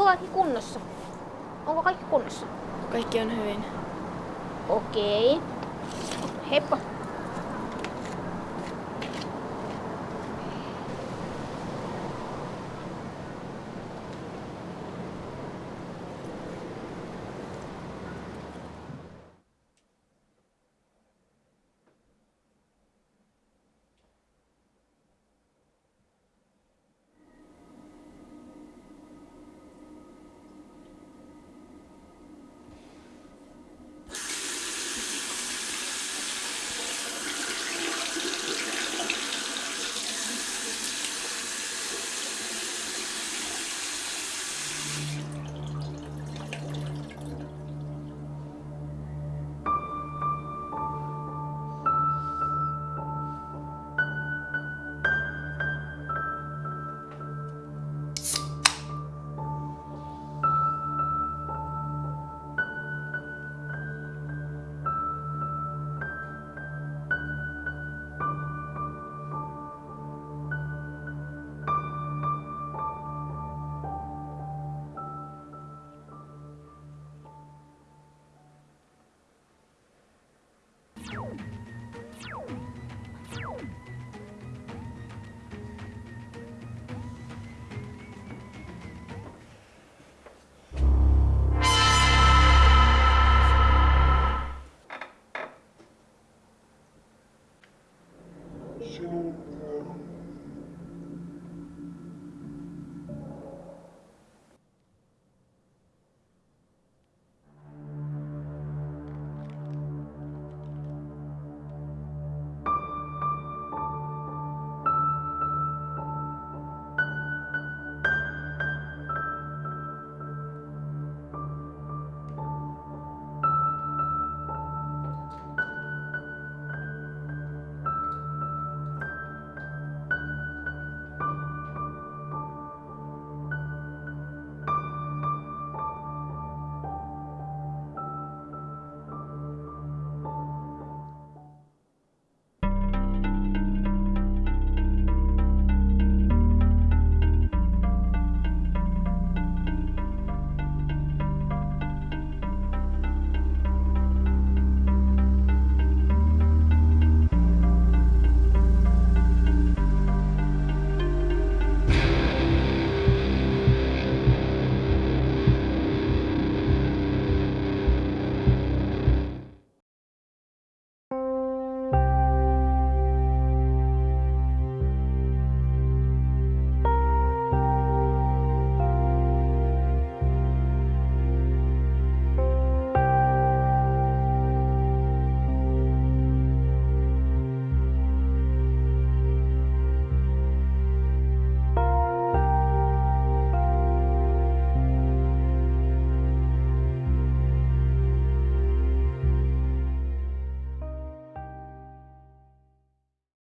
Onko kaikki kunnossa? Onko kaikki kunnossa? Kaikki on hyvin. Okei. Heippa.